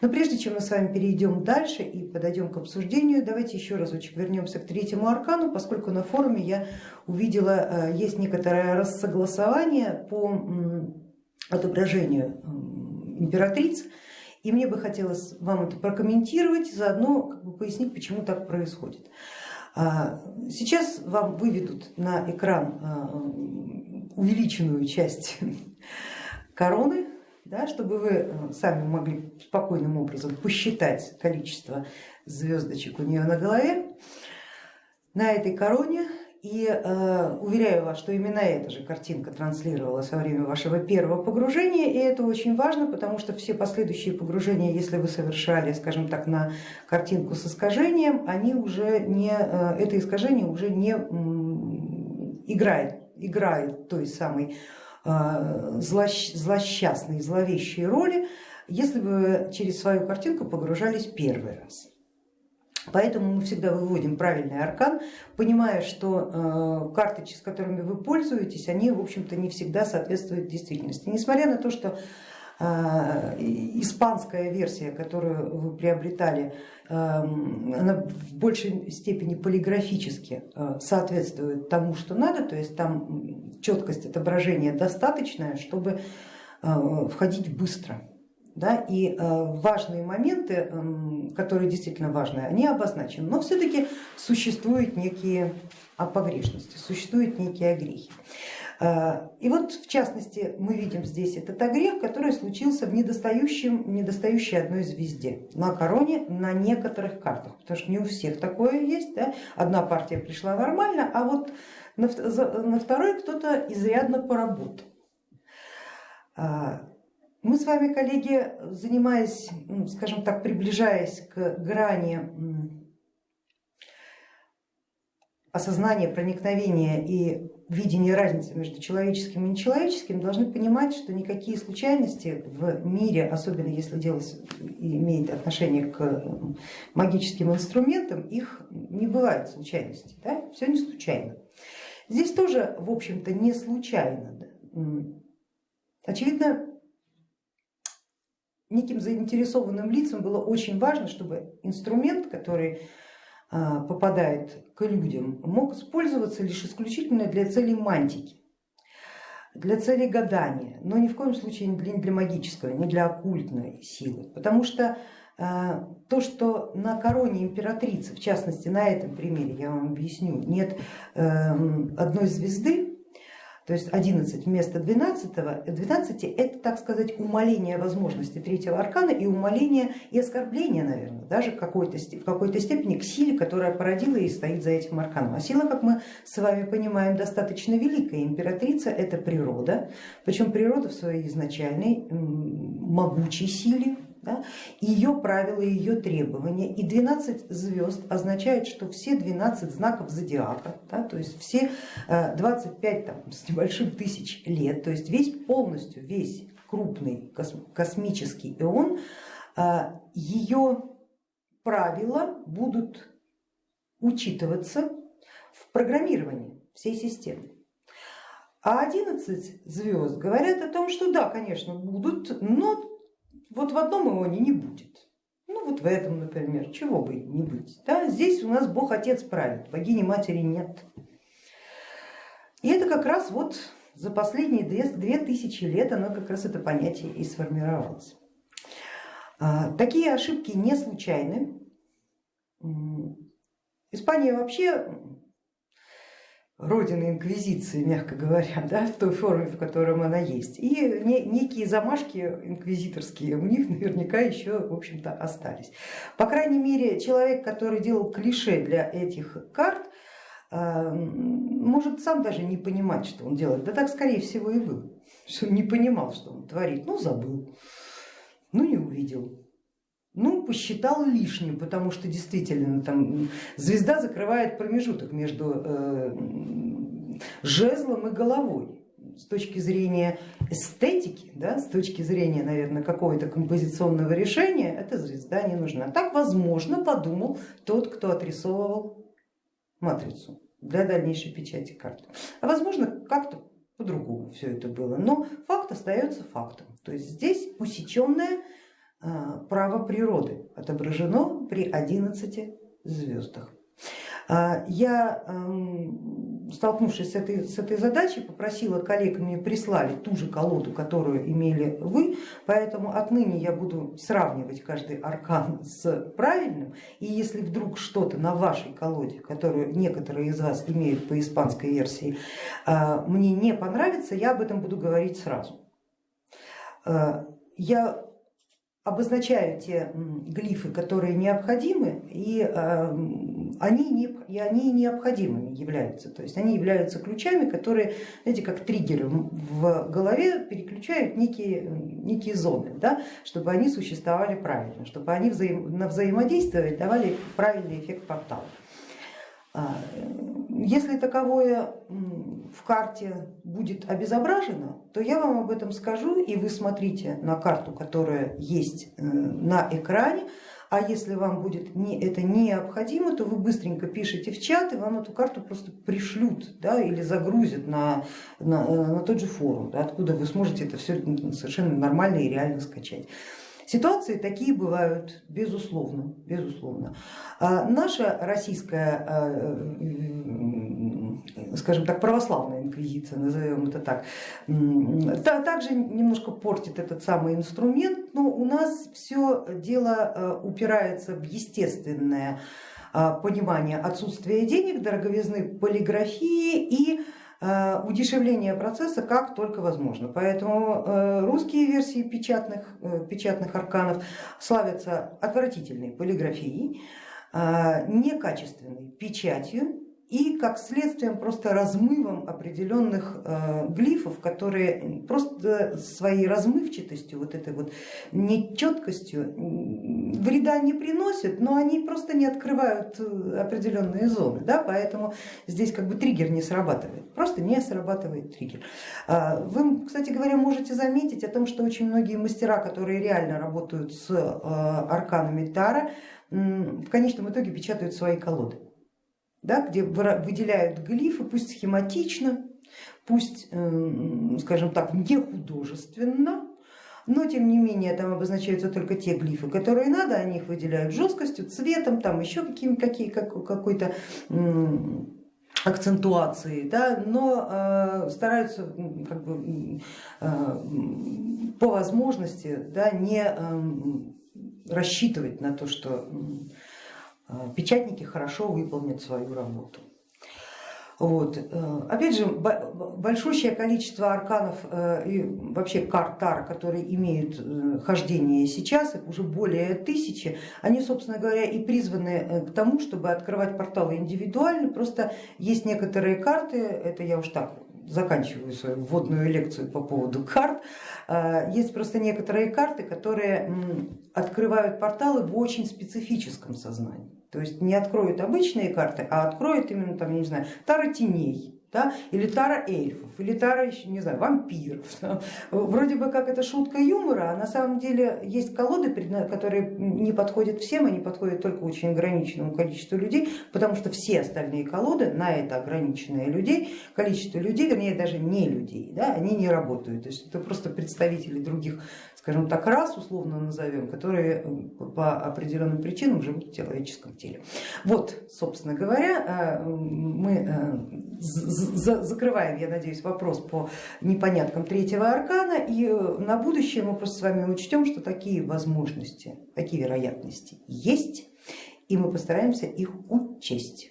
Но прежде чем мы с вами перейдем дальше и подойдем к обсуждению, давайте еще разочек вернемся к третьему аркану, поскольку на форуме я увидела, э, есть некоторое рассогласование по отображению императриц, и мне бы хотелось вам это прокомментировать, заодно как бы пояснить, почему так происходит. А, сейчас вам выведут на экран а, увеличенную часть короны, да, чтобы вы э, сами могли спокойным образом посчитать количество звездочек у нее на голове. На этой короне и э, уверяю вас, что именно эта же картинка транслировалась во время вашего первого погружения, и это очень важно, потому что все последующие погружения, если вы совершали, скажем так, на картинку с искажением, они уже не, э, это искажение уже не играет, играет той самой злощ, злосчастной, зловещей роли, если бы через свою картинку погружались первый раз. Поэтому мы всегда выводим правильный аркан, понимая, что э, карты, с которыми вы пользуетесь, они в общем-то не всегда соответствуют действительности. Несмотря на то, что э, испанская версия, которую вы приобретали, э, она в большей степени полиграфически соответствует тому, что надо, то есть там четкость отображения достаточная, чтобы входить быстро. Да, и э, важные моменты, которые действительно важны, они обозначены, но все-таки существуют некие погрешности, существуют некие огрехи. Э, и вот в частности мы видим здесь этот огрех, который случился в недостающем, недостающей одной звезде на короне на некоторых картах, потому что не у всех такое есть, да? одна партия пришла нормально, а вот на, на второй кто-то изрядно поработал. Э, мы с вами, коллеги, занимаясь, скажем так, приближаясь к грани осознания, проникновения и видения разницы между человеческим и нечеловеческим, должны понимать, что никакие случайности в мире, особенно если дело имеет отношение к магическим инструментам, их не бывает случайностей, да? все не случайно. Здесь тоже, в общем-то, не случайно. Очевидно, неким заинтересованным лицам было очень важно, чтобы инструмент, который попадает к людям, мог использоваться лишь исключительно для целей мантики, для целей гадания, но ни в коем случае не для, не для магического, не для оккультной силы, потому что а, то, что на короне императрицы, в частности на этом примере я вам объясню, нет эм, одной звезды, то есть 11 вместо 12, 12 это, так сказать, умаление возможности третьего аркана и умаление и оскорбление, наверное, даже какой-то в какой степени к силе, которая породила и стоит за этим арканом. А сила, как мы с вами понимаем, достаточно великая. Императрица это природа, причем природа в своей изначальной могучей силе, да, ее правила, ее требования. И 12 звезд означает, что все 12 знаков зодиака, да, то есть все 25 э, там, с небольшим тысяч лет, то есть весь полностью, весь крупный космический эон, э, ее правила будут учитываться в программировании всей системы. А 11 звезд говорят о том, что да, конечно, будут, но вот в одном ионе не будет. Ну вот в этом, например, чего бы не быть. Да? Здесь у нас Бог Отец правит, богини Матери нет. И это как раз вот за последние две, две тысячи лет оно как раз это понятие и сформировалось. А, такие ошибки не случайны. Испания вообще родины инквизиции, мягко говоря, да, в той форме, в котором она есть. И некие замашки инквизиторские у них наверняка еще, в общем-то, остались. По крайней мере, человек, который делал клише для этих карт, э, может сам даже не понимать, что он делает. Да так скорее всего и было, что он не понимал, что он творит. Ну забыл, ну не увидел, ну, посчитал лишним, потому что действительно там звезда закрывает промежуток между э, жезлом и головой. С точки зрения эстетики, да, с точки зрения, наверное, какого-то композиционного решения, эта звезда не нужна. Так, возможно, подумал тот, кто отрисовывал матрицу для дальнейшей печати карты. А возможно, как-то по-другому все это было, но факт остается фактом. То есть здесь усеченная право природы отображено при 11 звездах. Я эм, столкнувшись с этой, с этой задачей, попросила коллег мне прислали ту же колоду, которую имели вы, поэтому отныне я буду сравнивать каждый аркан с правильным, и если вдруг что-то на вашей колоде, которую некоторые из вас имеют по испанской версии, а, мне не понравится, я об этом буду говорить сразу. Я обозначаю те глифы, которые необходимы, и а, они, не, и они необходимыми являются. То есть они являются ключами, которые, знаете, как триггеры в голове переключают некие, некие зоны, да, чтобы они существовали правильно, чтобы они взаим, на взаимодействие давали правильный эффект портала. Если таковое в карте будет обезображено, то я вам об этом скажу, и вы смотрите на карту, которая есть э, на экране, а если вам будет не, это необходимо, то вы быстренько пишите в чат, и вам эту карту просто пришлют да, или загрузят на, на, на тот же форум, да, откуда вы сможете это все совершенно нормально и реально скачать. Ситуации такие бывают, безусловно. безусловно. А наша российская, а, скажем так, православная инквизиция, назовем это так, также немножко портит этот самый инструмент, но у нас все дело а, упирается в естественное понимание отсутствия денег, дороговизны полиграфии и Э, удешевление процесса как только возможно. Поэтому э, русские версии печатных, э, печатных арканов славятся отвратительной полиграфией, некачественной печатью и как следствием просто размывом определенных э, глифов, которые просто своей размывчатостью, вот этой вот нечеткостью вреда не приносят, но они просто не открывают э, определенные зоны, да, поэтому здесь как бы триггер не срабатывает, просто не срабатывает триггер. А, вы, кстати говоря, можете заметить о том, что очень многие мастера, которые реально работают с э, арканами Тара, в конечном итоге печатают свои колоды да, где выделяют глифы, пусть схематично, пусть, эм, скажем так, не художественно, но тем не менее там обозначаются только те глифы, которые надо, они их выделяют жесткостью, цветом, там еще какими, какие, какой-то акцентуации, да, но э, стараются как бы, э, по возможности да, не э, рассчитывать на то, что печатники хорошо выполнят свою работу. Вот. Э, опять же, большущее количество арканов э, и вообще карт Тара, которые имеют хождение сейчас, их уже более тысячи, они, собственно говоря, и призваны к тому, чтобы открывать порталы индивидуально. Просто есть некоторые карты, это я уж так заканчиваю свою вводную лекцию по поводу карт, есть просто некоторые карты, которые открывают порталы в очень специфическом сознании. То есть не откроют обычные карты, а откроют именно там, не знаю, тара теней, да, или тара эльфов, или тара, не знаю, вампиров. Вроде бы как это шутка юмора, а на самом деле есть колоды, которые не подходят всем, они подходят только очень ограниченному количеству людей, потому что все остальные колоды на это ограниченное людей, количество людей, вернее даже не людей, да, они не работают. То есть это просто представители других скажем так, рас, условно назовем, которые по определенным причинам живут в человеческом теле. Вот, собственно говоря, э, мы э, закрываем, я надеюсь, вопрос по непоняткам третьего аркана и э, на будущее мы просто с вами учтем, что такие возможности, такие вероятности есть и мы постараемся их учесть.